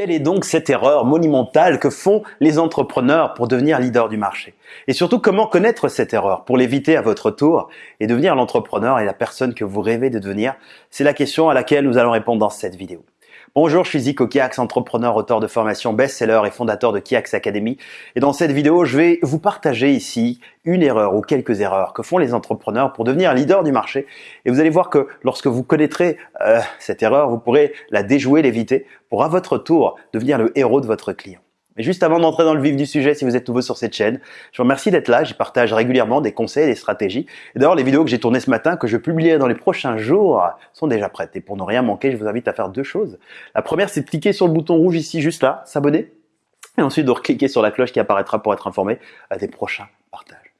Quelle est donc cette erreur monumentale que font les entrepreneurs pour devenir leader du marché? Et surtout, comment connaître cette erreur pour l'éviter à votre tour et devenir l'entrepreneur et la personne que vous rêvez de devenir? C'est la question à laquelle nous allons répondre dans cette vidéo. Bonjour, je suis Zico Kiax, entrepreneur, auteur de formation best-seller et fondateur de Kiax Academy. Et dans cette vidéo, je vais vous partager ici une erreur ou quelques erreurs que font les entrepreneurs pour devenir leader du marché. Et vous allez voir que lorsque vous connaîtrez euh, cette erreur, vous pourrez la déjouer, l'éviter pour à votre tour devenir le héros de votre client. Juste avant d'entrer dans le vif du sujet, si vous êtes nouveau sur cette chaîne, je vous remercie d'être là. J'y partage régulièrement des conseils des stratégies. Et d'ailleurs, les vidéos que j'ai tournées ce matin, que je publierai dans les prochains jours, sont déjà prêtes. Et pour ne rien manquer, je vous invite à faire deux choses. La première, c'est de cliquer sur le bouton rouge ici, juste là, s'abonner. Et ensuite de cliquer sur la cloche qui apparaîtra pour être informé des prochains partages.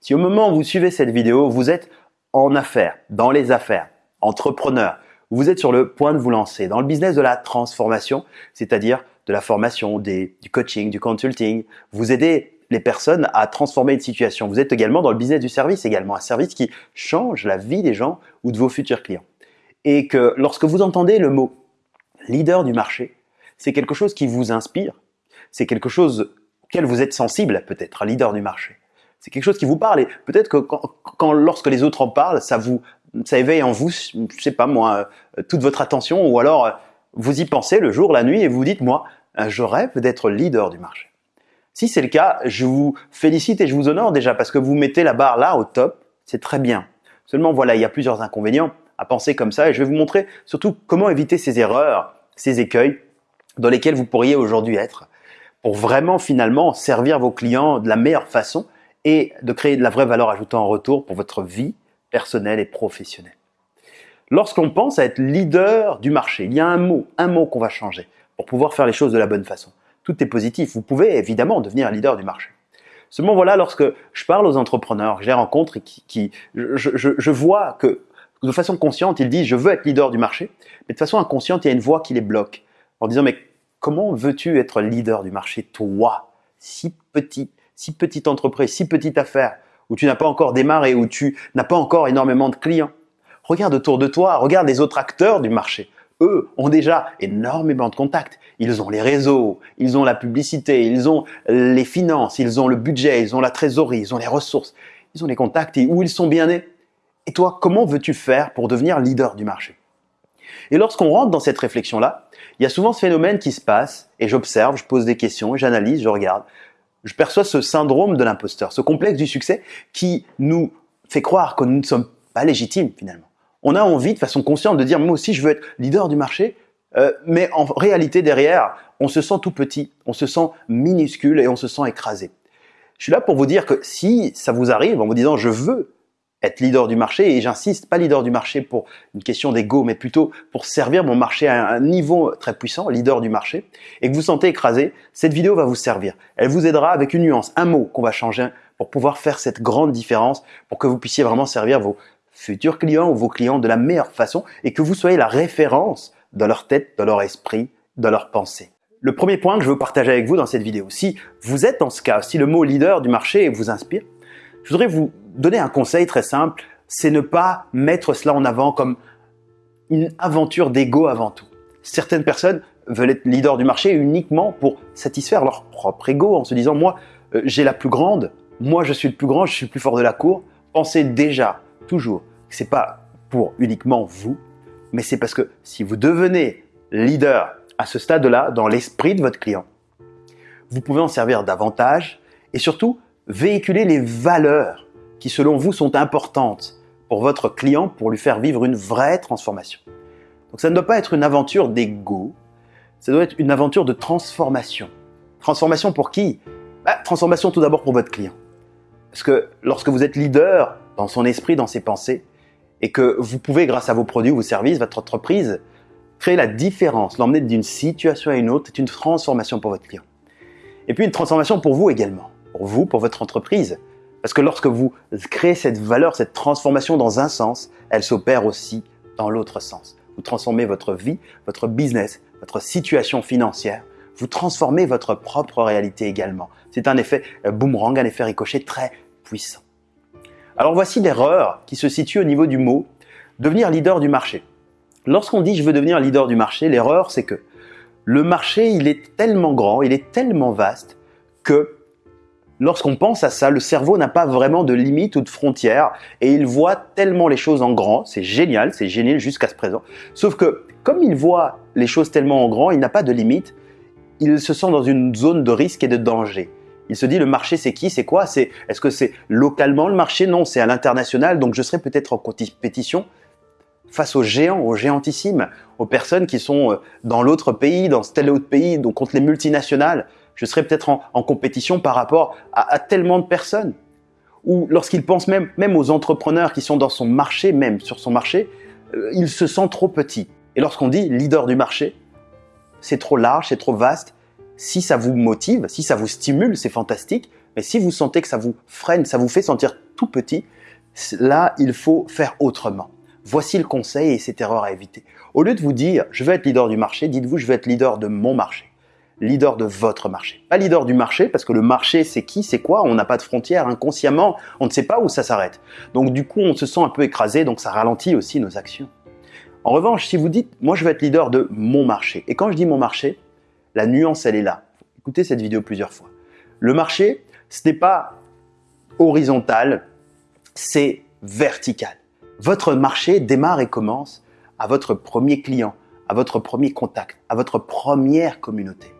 Si au moment où vous suivez cette vidéo, vous êtes en affaires, dans les affaires, entrepreneur, vous êtes sur le point de vous lancer dans le business de la transformation, c'est-à-dire de la formation, du coaching, du consulting. Vous aidez les personnes à transformer une situation. Vous êtes également dans le business du service également, un service qui change la vie des gens ou de vos futurs clients. Et que lorsque vous entendez le mot leader du marché, c'est quelque chose qui vous inspire, c'est quelque chose auquel vous êtes sensible peut-être, leader du marché. C'est quelque chose qui vous parle et peut-être que quand, lorsque les autres en parlent, ça vous ça éveille en vous, je sais pas moi, euh, toute votre attention ou alors euh, vous y pensez le jour, la nuit et vous dites moi, je rêve d'être leader du marché. Si c'est le cas, je vous félicite et je vous honore déjà parce que vous mettez la barre là au top, c'est très bien. Seulement voilà, il y a plusieurs inconvénients à penser comme ça et je vais vous montrer surtout comment éviter ces erreurs, ces écueils dans lesquels vous pourriez aujourd'hui être pour vraiment finalement servir vos clients de la meilleure façon et de créer de la vraie valeur ajoutée en retour pour votre vie personnelle et professionnelle. Lorsqu'on pense à être leader du marché, il y a un mot, un mot qu'on va changer pour pouvoir faire les choses de la bonne façon. Tout est positif. Vous pouvez évidemment devenir leader du marché. Seulement voilà, lorsque je parle aux entrepreneurs, je les rencontre et qui, je, vois que de façon consciente, ils disent je veux être leader du marché, mais de façon inconsciente, il y a une voix qui les bloque en disant mais comment veux-tu être leader du marché toi, si petit, si petite entreprise, si petite affaire, où tu n'as pas encore démarré, où tu n'as pas encore énormément de clients Regarde autour de toi, regarde les autres acteurs du marché eux ont déjà énormément de contacts. Ils ont les réseaux, ils ont la publicité, ils ont les finances, ils ont le budget, ils ont la trésorerie, ils ont les ressources, ils ont les contacts et où ils sont bien nés. Et toi, comment veux-tu faire pour devenir leader du marché? Et lorsqu'on rentre dans cette réflexion-là, il y a souvent ce phénomène qui se passe et j'observe, je pose des questions, j'analyse, je regarde. Je perçois ce syndrome de l'imposteur, ce complexe du succès qui nous fait croire que nous ne sommes pas légitimes finalement on a envie de façon consciente de dire moi aussi je veux être leader du marché, euh, mais en réalité derrière, on se sent tout petit, on se sent minuscule et on se sent écrasé. Je suis là pour vous dire que si ça vous arrive en vous disant je veux être leader du marché, et j'insiste, pas leader du marché pour une question d'ego, mais plutôt pour servir mon marché à un niveau très puissant, leader du marché, et que vous sentez écrasé, cette vidéo va vous servir. Elle vous aidera avec une nuance, un mot qu'on va changer pour pouvoir faire cette grande différence, pour que vous puissiez vraiment servir vos futurs clients ou vos clients de la meilleure façon et que vous soyez la référence dans leur tête, dans leur esprit, dans leur pensée. Le premier point que je veux partager avec vous dans cette vidéo, si vous êtes dans ce cas, si le mot leader du marché vous inspire, je voudrais vous donner un conseil très simple, c'est ne pas mettre cela en avant comme une aventure d'ego avant tout. Certaines personnes veulent être leader du marché uniquement pour satisfaire leur propre ego en se disant moi euh, j'ai la plus grande, moi je suis le plus grand, je suis le plus fort de la cour. Pensez déjà toujours, c'est pas pour uniquement vous, mais c'est parce que si vous devenez leader à ce stade-là, dans l'esprit de votre client, vous pouvez en servir davantage et surtout véhiculer les valeurs qui selon vous sont importantes pour votre client pour lui faire vivre une vraie transformation. Donc ça ne doit pas être une aventure d'ego, ça doit être une aventure de transformation. Transformation pour qui? Bah, Transformation tout d'abord pour votre client. Parce que lorsque vous êtes leader dans son esprit, dans ses pensées, et que vous pouvez, grâce à vos produits vos services, votre entreprise, créer la différence, l'emmener d'une situation à une autre, c'est une transformation pour votre client. Et puis une transformation pour vous également, pour vous, pour votre entreprise. Parce que lorsque vous créez cette valeur, cette transformation dans un sens, elle s'opère aussi dans l'autre sens. Vous transformez votre vie, votre business, votre situation financière. Vous transformez votre propre réalité également. C'est un effet boomerang, un effet ricochet très puissant. Alors voici l'erreur qui se situe au niveau du mot devenir leader du marché. Lorsqu'on dit je veux devenir leader du marché, l'erreur c'est que Le marché, il est tellement grand, il est tellement vaste que lorsqu'on pense à ça, le cerveau n'a pas vraiment de limite ou de frontières et il voit tellement les choses en grand. C'est génial, c'est génial jusqu'à ce présent. Sauf que comme il voit les choses tellement en grand, il n'a pas de limite. Il se sent dans une zone de risque et de danger. Il se dit le marché c'est qui, c'est quoi C'est est-ce que c'est localement le marché? Non, c'est à l'international. Donc je serai peut-être en compétition face aux géants, aux géantissimes, aux personnes qui sont euh, dans l'autre pays, dans tel autre pays, donc contre les multinationales je serais peut-être en, compétition par rapport à, tellement de personnes. Ou lorsqu'il pense même, même aux entrepreneurs qui sont dans son marché, même sur son marché, euh, il se sent trop petit. Et lorsqu'on dit leader du marché, c'est trop large, c'est trop vaste. Si ça vous motive, si ça vous stimule, c'est fantastique. Mais si vous sentez que ça vous freine, ça vous fait sentir tout petit, là, il faut faire autrement. Voici le conseil et cette erreur à éviter. Au lieu de vous dire, je veux être leader du marché, dites-vous, je veux être leader de mon marché leader de votre marché. Pas leader du marché, parce que le marché, c'est qui, c'est quoi On n'a pas de frontières. Inconsciemment, on ne sait pas où ça s'arrête. Donc du coup, on se sent un peu écrasé, donc ça ralentit aussi nos actions. En revanche, si vous dites, moi je veux être leader de mon marché, et quand je dis mon marché, la nuance, elle est là. Écoutez cette vidéo plusieurs fois. Le marché, ce n'est pas horizontal, c'est vertical. Votre marché démarre et commence à votre premier client, à votre premier contact, à votre première communauté.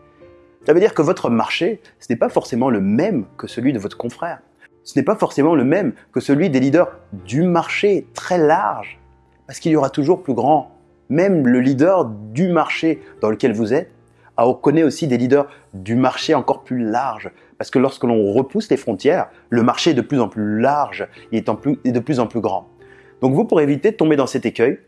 Ça veut dire que votre marché, ce n'est pas forcément le même que celui de votre confrère. Ce n'est pas forcément le même que celui des leaders du marché très large. Parce qu'il y aura toujours plus grand. Même le leader du marché dans lequel vous êtes, on connaît aussi des leaders du marché encore plus large. Parce que lorsque l'on repousse les frontières, le marché est de plus en plus large, il est, de plus en plus grand. Donc vous, pour éviter de tomber dans cet écueil,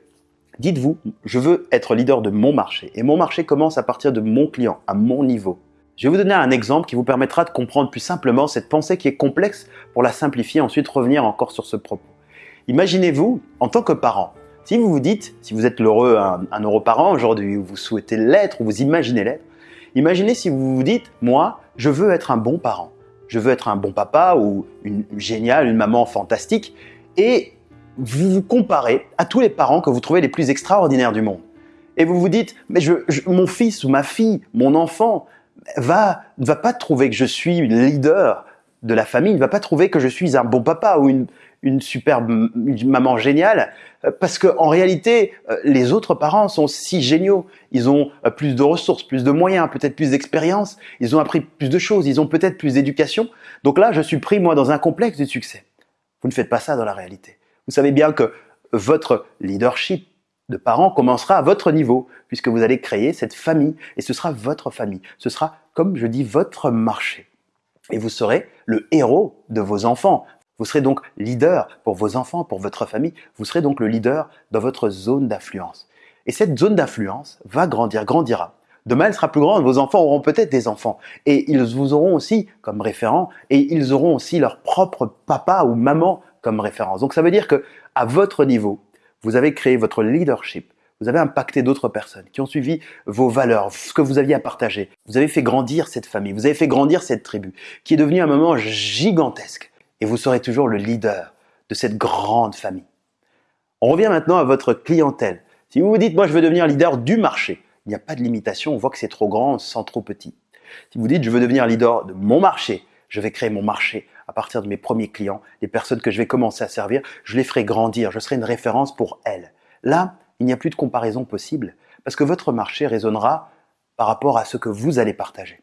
dites-vous, je veux être leader de mon marché. Et mon marché commence à partir de mon client, à mon niveau. Je vais vous donner un exemple qui vous permettra de comprendre plus simplement cette pensée qui est complexe pour la simplifier, ensuite revenir encore sur ce propos. Imaginez-vous, en tant que parent, si vous vous dites, si vous êtes l'heureux un, un heureux parent aujourd'hui, ou vous souhaitez l'être, ou vous imaginez l'être, imaginez si vous vous dites, moi, je veux être un bon parent, je veux être un bon papa ou une, géniale, une maman fantastique, et vous vous comparez à tous les parents que vous trouvez les plus extraordinaires du monde. Et vous vous dites, mais mon fils ou ma fille, mon enfant, va, ne va pas trouver que je suis leader de la famille, ne va pas trouver que je suis un bon papa ou une, une superbe maman géniale, euh, parce que en réalité, euh, les autres parents sont si géniaux. Ils ont euh, plus de ressources, plus de moyens, peut-être plus d'expérience. Ils ont appris plus de choses. Ils ont peut-être plus d'éducation. Donc là, je suis pris moi dans un complexe de succès. Vous ne faites pas ça dans la réalité. Vous savez bien que votre leadership de parents commencera à votre niveau, puisque vous allez créer cette famille, et ce sera votre famille. Ce sera, comme je dis, votre marché. Et vous serez le héros de vos enfants. Vous serez donc leader pour vos enfants, pour votre famille. Vous serez donc le leader dans votre zone d'influence. Et cette zone d'influence va grandir, grandira. Demain, elle sera plus grande. Vos enfants auront peut-être des enfants. Et ils vous auront aussi comme référent. Et ils auront aussi leur propre papa ou maman comme référence. Donc ça veut dire que à votre niveau, vous avez créé votre leadership, vous avez impacté d'autres personnes qui ont suivi vos valeurs, ce que vous aviez à partager. Vous avez fait grandir cette famille, vous avez fait grandir cette tribu, qui est devenue un moment gigantesque. Et vous serez toujours le leader de cette grande famille. On revient maintenant à votre clientèle. Si vous vous dites, moi je veux devenir leader du marché, il n'y a pas de limitation, on voit que c'est trop grand sans trop petit. Si vous dites, je veux devenir leader de mon marché, je vais créer mon marché à partir de mes premiers clients, les personnes que je vais commencer à servir, je les ferai grandir, je serai une référence pour elles. Là, il n'y a plus de comparaison possible parce que votre marché résonnera par rapport à ce que vous allez partager.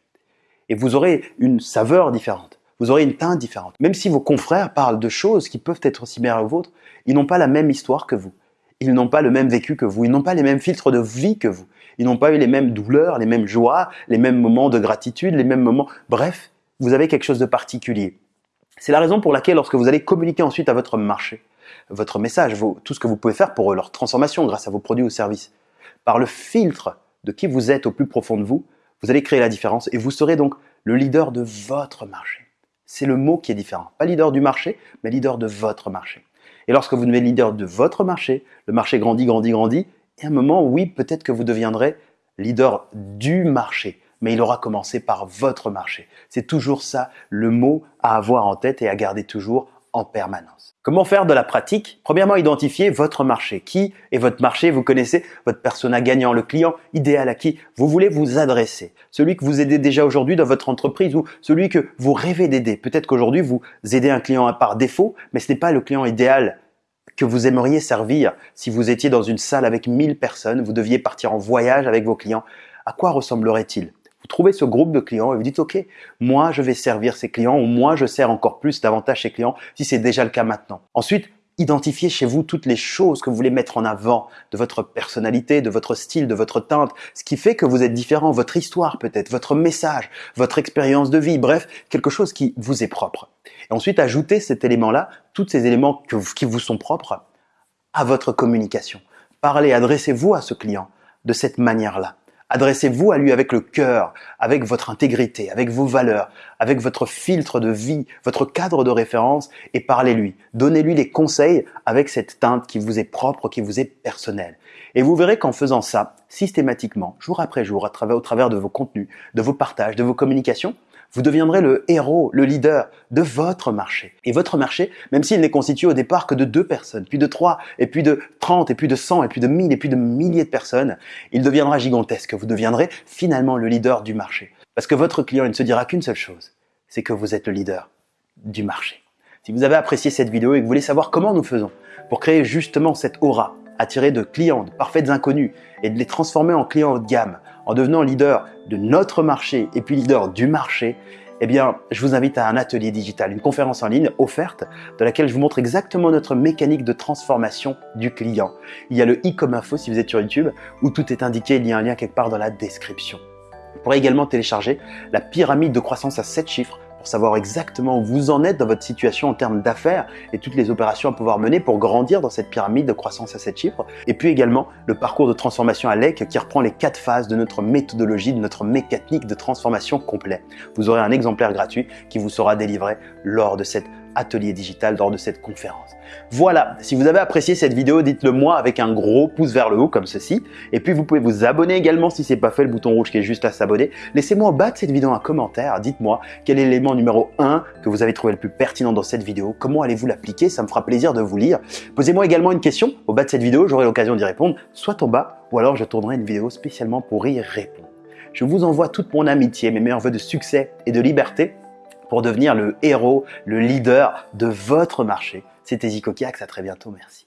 Et vous aurez une saveur différente, vous aurez une teinte différente. Même si vos confrères parlent de choses qui peuvent être similaires aux vôtres, ils n'ont pas la même histoire que vous. Ils n'ont pas le même vécu que vous, ils n'ont pas les mêmes filtres de vie que vous. Ils n'ont pas eu les mêmes douleurs, les mêmes joies, les mêmes moments de gratitude, les mêmes moments. Bref, vous avez quelque chose de particulier. C'est la raison pour laquelle lorsque vous allez communiquer ensuite à votre marché, votre message, tout ce que vous pouvez faire pour leur transformation grâce à vos produits ou services, par le filtre de qui vous êtes au plus profond de vous, vous allez créer la différence et vous serez donc le leader de votre marché. C'est le mot qui est différent. Pas leader du marché, mais leader de votre marché. Et lorsque vous devenez leader de votre marché, le marché grandit, grandit, grandit, et à un moment, oui, peut-être que vous deviendrez leader du marché mais il aura commencé par votre marché. C'est toujours ça le mot à avoir en tête et à garder toujours en permanence. Comment faire de la pratique? Premièrement, identifier votre marché. Qui est votre marché? Vous connaissez votre persona gagnant, le client idéal à qui vous voulez vous adresser. Celui que vous aidez déjà aujourd'hui dans votre entreprise ou celui que vous rêvez d'aider. Peut-être qu'aujourd'hui, vous aidez un client par défaut, mais ce n'est pas le client idéal que vous aimeriez servir si vous étiez dans une salle avec 1000 personnes, vous deviez partir en voyage avec vos clients. À quoi ressemblerait-il? Vous trouvez ce groupe de clients et vous dites, OK, moi je vais servir ces clients ou moi je sers encore plus davantage ces clients si c'est déjà le cas maintenant. Ensuite, identifiez chez vous toutes les choses que vous voulez mettre en avant de votre personnalité, de votre style, de votre teinte, ce qui fait que vous êtes différent, votre histoire peut-être, votre message, votre expérience de vie, bref, quelque chose qui vous est propre. Et ensuite, ajoutez cet élément-là, tous ces éléments qui vous sont propres, à votre communication. Parlez, adressez-vous à ce client de cette manière-là. Adressez-vous à lui avec le cœur, avec votre intégrité, avec vos valeurs, avec votre filtre de vie, votre cadre de référence et parlez-lui. Donnez-lui des conseils avec cette teinte qui vous est propre, qui vous est personnelle. Et vous verrez qu'en faisant ça, systématiquement, jour après jour, au travers de vos contenus, de vos partages, de vos communications, vous deviendrez le héros, le leader de votre marché. Et votre marché, même s'il n'est constitué au départ que de deux personnes, puis de trois, et puis de trente, et puis de cent, et puis de mille, et puis de milliers de personnes, il deviendra gigantesque. Vous deviendrez finalement le leader du marché. Parce que votre client, il ne se dira qu'une seule chose, c'est que vous êtes le leader du marché. Si vous avez apprécié cette vidéo et que vous voulez savoir comment nous faisons pour créer justement cette aura, attirer de clients, de parfaits inconnus, et de les transformer en clients haut de gamme, en devenant leader de notre marché et puis leader du marché, eh je vous invite à un atelier digital, une conférence en ligne offerte de laquelle je vous montre exactement notre mécanique de transformation du client. Il y a le i comme info si vous êtes sur YouTube où tout est indiqué, il y a un lien quelque part dans la description. Vous pourrez également télécharger la pyramide de croissance à 7 chiffres savoir exactement où vous en êtes dans votre situation en termes d'affaires et toutes les opérations à pouvoir mener pour grandir dans cette pyramide de croissance à 7 chiffres. Et puis également le parcours de transformation à l'EC qui reprend les quatre phases de notre méthodologie, de notre mécanique de transformation complet. Vous aurez un exemplaire gratuit qui vous sera délivré lors de cette atelier digital lors de cette conférence. Voilà, si vous avez apprécié cette vidéo, dites-le moi avec un gros pouce vers le haut comme ceci. Et puis vous pouvez vous abonner également si ce n'est pas fait, le bouton rouge qui est juste à s'abonner. Laissez-moi en bas de cette vidéo un commentaire, dites-moi quel est l'élément numéro 1 que vous avez trouvé le plus pertinent dans cette vidéo, comment allez-vous l'appliquer, ça me fera plaisir de vous lire. Posez-moi également une question au bas de cette vidéo, j'aurai l'occasion d'y répondre, soit en bas, ou alors je tournerai une vidéo spécialement pour y répondre. Je vous envoie toute mon amitié, mes meilleurs voeux de succès et de liberté pour devenir le héros, le leader de votre marché. C'était Zico Kiax, à très bientôt, merci.